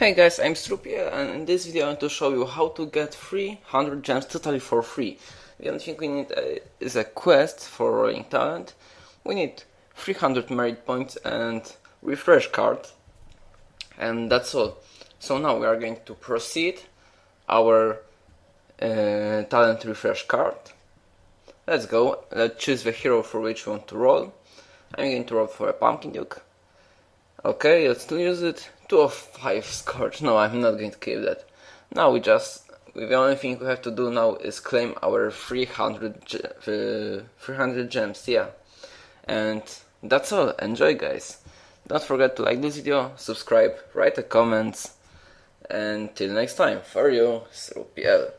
Hey guys, I'm Strupie and in this video I want to show you how to get 300 gems totally for free. The only thing we need uh, is a quest for rolling talent. We need 300 merit points and refresh card. And that's all. So now we are going to proceed our uh, talent refresh card. Let's go. Let's choose the hero for which we want to roll. I'm going to roll for a pumpkin duke. Okay, let's use it. 2 of 5 scorch. No, I'm not going to keep that. Now we just... The only thing we have to do now is claim our 300, uh, 300 gems, yeah. And that's all. Enjoy, guys. Don't forget to like this video, subscribe, write a comment, and till next time, for you, Srupiel.